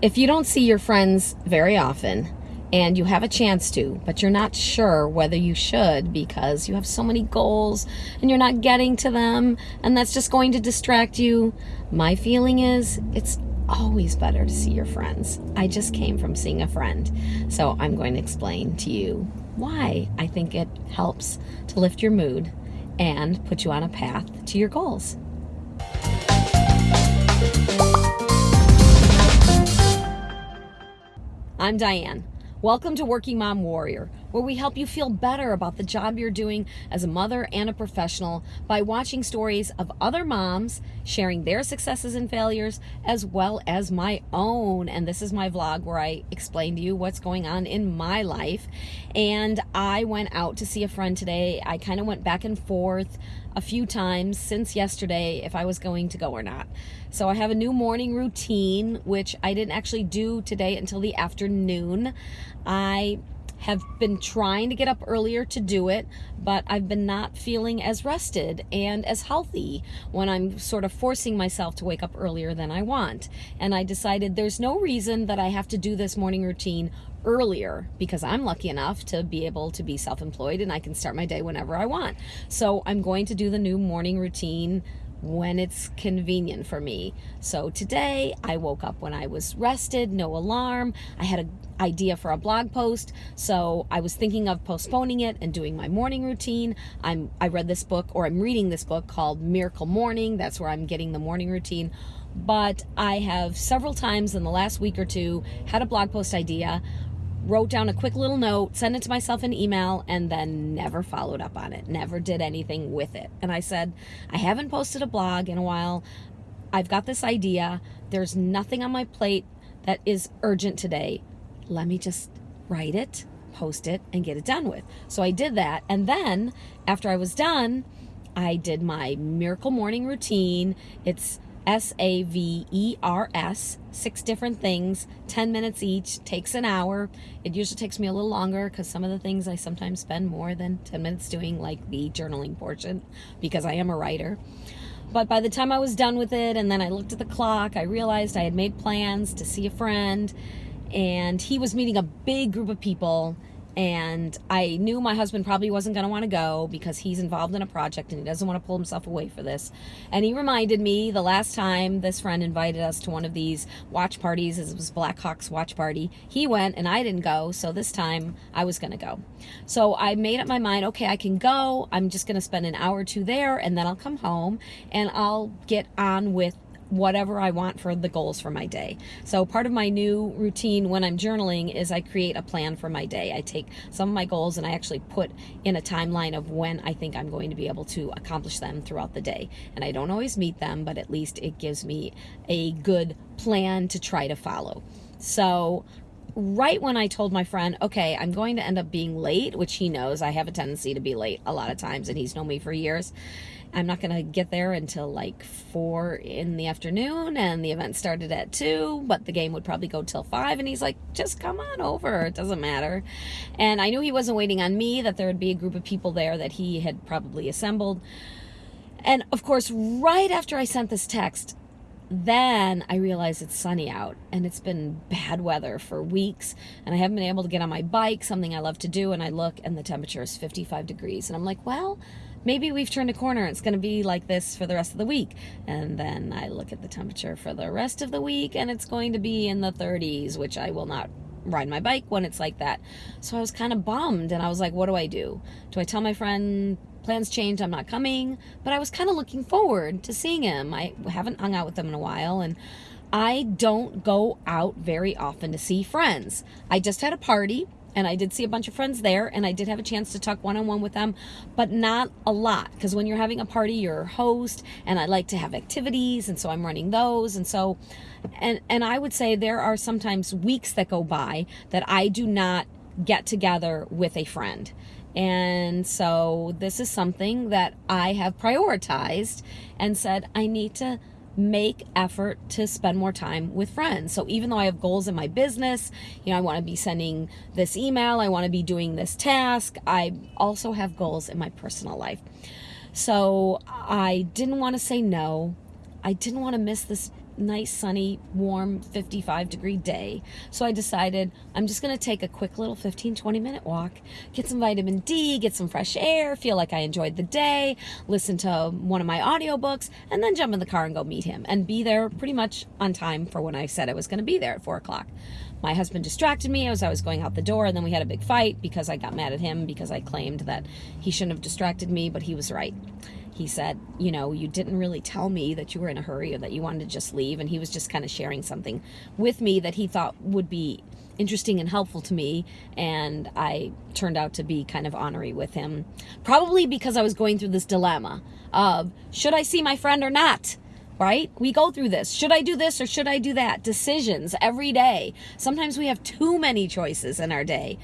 If you don't see your friends very often, and you have a chance to, but you're not sure whether you should because you have so many goals and you're not getting to them, and that's just going to distract you. My feeling is it's always better to see your friends. I just came from seeing a friend, so I'm going to explain to you why I think it helps to lift your mood and put you on a path to your goals. I'm Diane. Welcome to Working Mom Warrior, where we help you feel better about the job you're doing as a mother and a professional by watching stories of other moms sharing their successes and failures, as well as my own. And this is my vlog where I explain to you what's going on in my life. And I went out to see a friend today. I kind of went back and forth a few times since yesterday if I was going to go or not. So I have a new morning routine, which I didn't actually do today until the afternoon. I have been trying to get up earlier to do it, but I've been not feeling as rested and as healthy when I'm sort of forcing myself to wake up earlier than I want. And I decided there's no reason that I have to do this morning routine earlier because I'm lucky enough to be able to be self-employed and I can start my day whenever I want. So I'm going to do the new morning routine when it's convenient for me. So today I woke up when I was rested, no alarm. I had an idea for a blog post, so I was thinking of postponing it and doing my morning routine. I'm I read this book or I'm reading this book called Miracle Morning. That's where I'm getting the morning routine. But I have several times in the last week or two had a blog post idea wrote down a quick little note, sent it to myself in email, and then never followed up on it, never did anything with it. And I said, I haven't posted a blog in a while. I've got this idea. There's nothing on my plate that is urgent today. Let me just write it, post it, and get it done with. So I did that. And then after I was done, I did my miracle morning routine. It's S A V E R S, six different things, 10 minutes each, takes an hour. It usually takes me a little longer because some of the things I sometimes spend more than 10 minutes doing, like the journaling portion, because I am a writer. But by the time I was done with it, and then I looked at the clock, I realized I had made plans to see a friend, and he was meeting a big group of people and I knew my husband probably wasn't going to want to go because he's involved in a project and he doesn't want to pull himself away for this. And he reminded me the last time this friend invited us to one of these watch parties, it was Blackhawks watch party, he went and I didn't go, so this time I was going to go. So I made up my mind, okay, I can go. I'm just going to spend an hour or two there and then I'll come home and I'll get on with whatever I want for the goals for my day. So part of my new routine when I'm journaling is I create a plan for my day. I take some of my goals and I actually put in a timeline of when I think I'm going to be able to accomplish them throughout the day. And I don't always meet them, but at least it gives me a good plan to try to follow. So right when I told my friend, okay, I'm going to end up being late, which he knows I have a tendency to be late a lot of times and he's known me for years. I'm not going to get there until like four in the afternoon and the event started at two, but the game would probably go till five. And he's like, just come on over. It doesn't matter. And I knew he wasn't waiting on me, that there would be a group of people there that he had probably assembled. And of course, right after I sent this text, then I realized it's sunny out and it's been bad weather for weeks and I haven't been able to get on my bike, something I love to do. And I look and the temperature is 55 degrees. And I'm like, well, maybe we've turned a corner. It's going to be like this for the rest of the week. And then I look at the temperature for the rest of the week and it's going to be in the 30s, which I will not ride my bike when it's like that. So I was kind of bummed and I was like, what do I do? Do I tell my friend plans changed, I'm not coming? But I was kind of looking forward to seeing him. I haven't hung out with him in a while and I don't go out very often to see friends. I just had a party and I did see a bunch of friends there and I did have a chance to talk one-on-one with them but not a lot because when you're having a party you're a host and I like to have activities and so I'm running those and so and and I would say there are sometimes weeks that go by that I do not get together with a friend and so this is something that I have prioritized and said I need to make effort to spend more time with friends. So even though I have goals in my business, you know, I want to be sending this email, I want to be doing this task, I also have goals in my personal life. So I didn't want to say no. I didn't want to miss this nice, sunny, warm 55 degree day. So I decided I'm just going to take a quick little 15, 20 minute walk, get some vitamin D, get some fresh air, feel like I enjoyed the day, listen to one of my audiobooks, and then jump in the car and go meet him and be there pretty much on time for when I said I was going to be there at 4 o'clock. My husband distracted me as I was going out the door, and then we had a big fight because I got mad at him because I claimed that he shouldn't have distracted me, but he was right he said, you know, you didn't really tell me that you were in a hurry or that you wanted to just leave. And he was just kind of sharing something with me that he thought would be interesting and helpful to me. And I turned out to be kind of honorary with him, probably because I was going through this dilemma of should I see my friend or not? Right? We go through this. Should I do this or should I do that? Decisions every day. Sometimes we have too many choices in our day.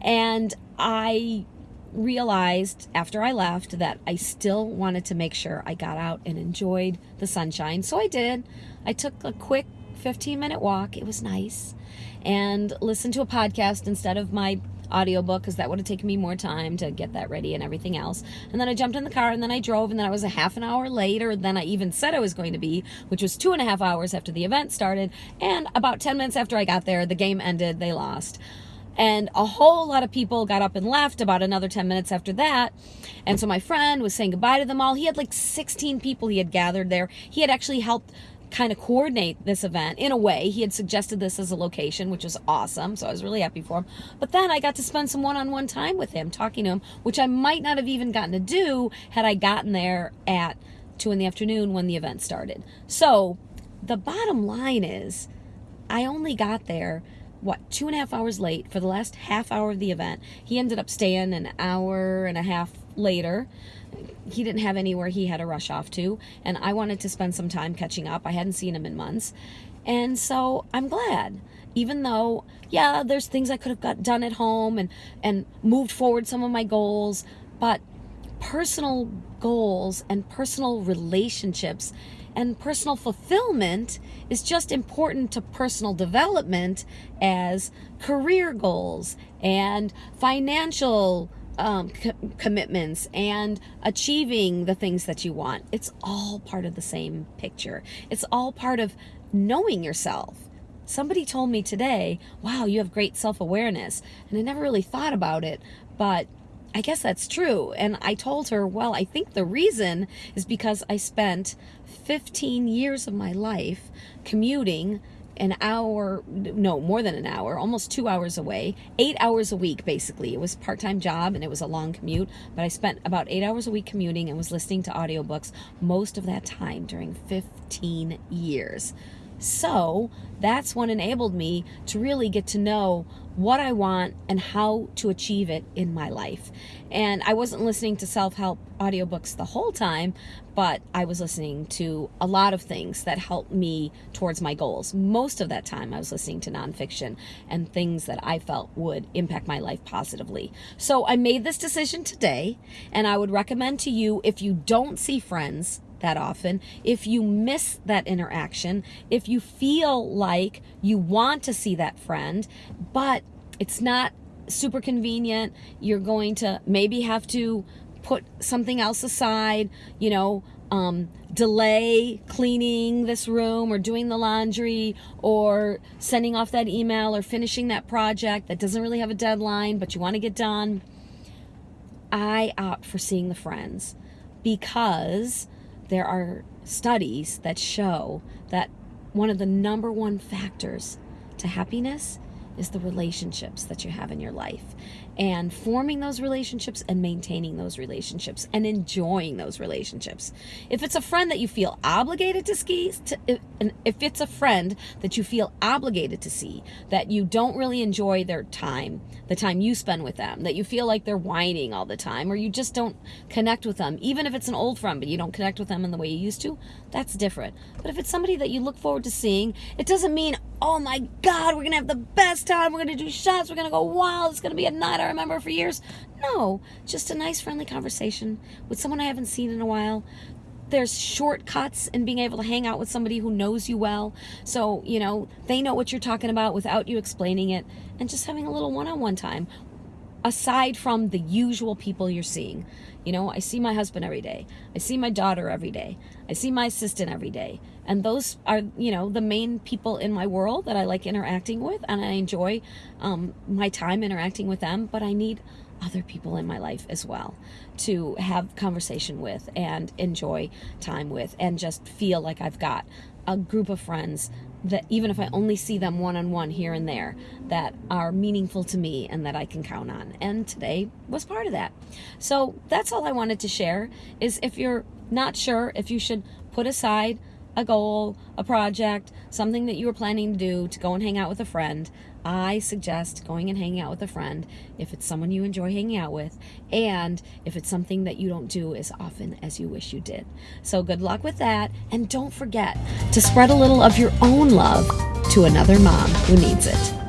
And I realized after I left that I still wanted to make sure I got out and enjoyed the sunshine. So I did. I took a quick 15 minute walk. It was nice. And listened to a podcast instead of my audiobook because that would have taken me more time to get that ready and everything else. And then I jumped in the car and then I drove and then I was a half an hour later than I even said I was going to be, which was two and a half hours after the event started. And about 10 minutes after I got there, the game ended. They lost. And a whole lot of people got up and left about another 10 minutes after that. And so my friend was saying goodbye to them all. He had like 16 people he had gathered there. He had actually helped kind of coordinate this event in a way. He had suggested this as a location, which was awesome. So I was really happy for him. But then I got to spend some one on one time with him, talking to him, which I might not have even gotten to do had I gotten there at two in the afternoon when the event started. So the bottom line is, I only got there what two and a half hours late for the last half hour of the event. He ended up staying an hour and a half later. He didn't have anywhere he had to rush off to, and I wanted to spend some time catching up. I hadn't seen him in months. And so I'm glad. Even though, yeah, there's things I could have got done at home and and moved forward some of my goals, but personal goals and personal relationships and personal fulfillment is just important to personal development as career goals and financial um, co- commitments and achieving the things that you want. It's all part of the same picture. It's all part of knowing yourself. Somebody told me today, wow, you have great self awareness. And I never really thought about it, but I guess that's true. And I told her, well, I think the reason is because I spent 15 years of my life commuting an hour no more than an hour almost two hours away eight hours a week basically it was part-time job and it was a long commute but i spent about eight hours a week commuting and was listening to audiobooks most of that time during 15 years so that's what enabled me to really get to know what I want and how to achieve it in my life. And I wasn't listening to self help audiobooks the whole time, but I was listening to a lot of things that helped me towards my goals. Most of that time, I was listening to nonfiction and things that I felt would impact my life positively. So I made this decision today, and I would recommend to you if you don't see friends that often, if you miss that interaction, if you feel like you want to see that friend, but it's not super convenient, you're going to maybe have to put something else aside, you know, um, delay cleaning this room or doing the laundry or sending off that email or finishing that project that doesn't really have a deadline but you want to get done. I opt for seeing the friends because there are studies that show that one of the number one factors to happiness is the relationships that you have in your life and forming those relationships and maintaining those relationships and enjoying those relationships. If it's a friend that you feel obligated to ski, to, if it's a friend that you feel obligated to see, that you don't really enjoy their time, the time you spend with them, that you feel like they're whining all the time, or you just don't connect with them, even if it's an old friend, but you don't connect with them in the way you used to, that's different. But if it's somebody that you look forward to seeing, it doesn't mean, oh my God, we're going to have the best time. We're going to do shots. We're going to go wild. It's going to be a night I remember for years. No, just a nice, friendly conversation with someone I haven't seen in a while. There's shortcuts in being able to hang out with somebody who knows you well. So, you know, they know what you're talking about without you explaining it and just having a little one on one time. Aside from the usual people you're seeing. You know, I see my husband every day. I see my daughter every day. I see my assistant every day. And those are, you know, the main people in my world that I like interacting with. And I enjoy um, my time interacting with them. But I need other people in my life as well to have conversation with and enjoy time with and just feel like I've got a group of friends that even if I only see them one on one here and there, that are meaningful to me and that I can count on. And today was part of that. So that's all I wanted to share is if you're not sure if you should put aside a goal, a project, something that you were planning to do to go and hang out with a friend, I suggest going and hanging out with a friend if it's someone you enjoy hanging out with and if it's something that you don't do as often as you wish you did. So good luck with that and don't forget to spread a little of your own love to another mom who needs it.